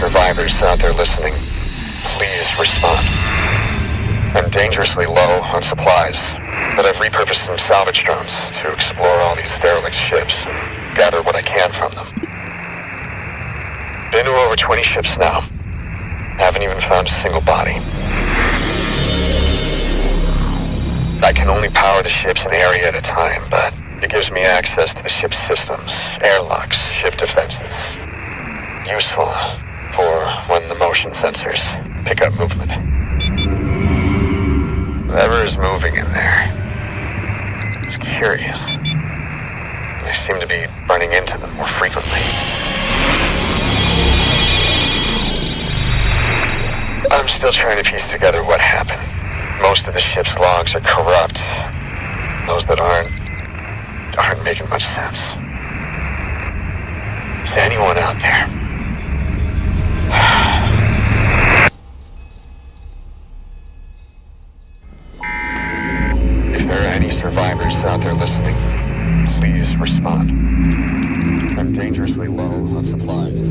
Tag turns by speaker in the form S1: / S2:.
S1: survivors out there listening, please respond. I'm dangerously low on supplies, but I've repurposed some salvage drones to explore all these derelict ships and gather what I can from them. Been to over 20 ships now. Haven't even found a single body. I can only power the ships an area at a time, but it gives me access to the ship's systems, airlocks, ship defenses. Useful the motion sensors pick up movement. Whatever is moving in there. It's curious. I seem to be running into them more frequently. I'm still trying to piece together what happened. Most of the ship's logs are corrupt. Those that aren't aren't making much sense. Is anyone out there? survivors out there listening, please respond. I'm dangerously low on supplies.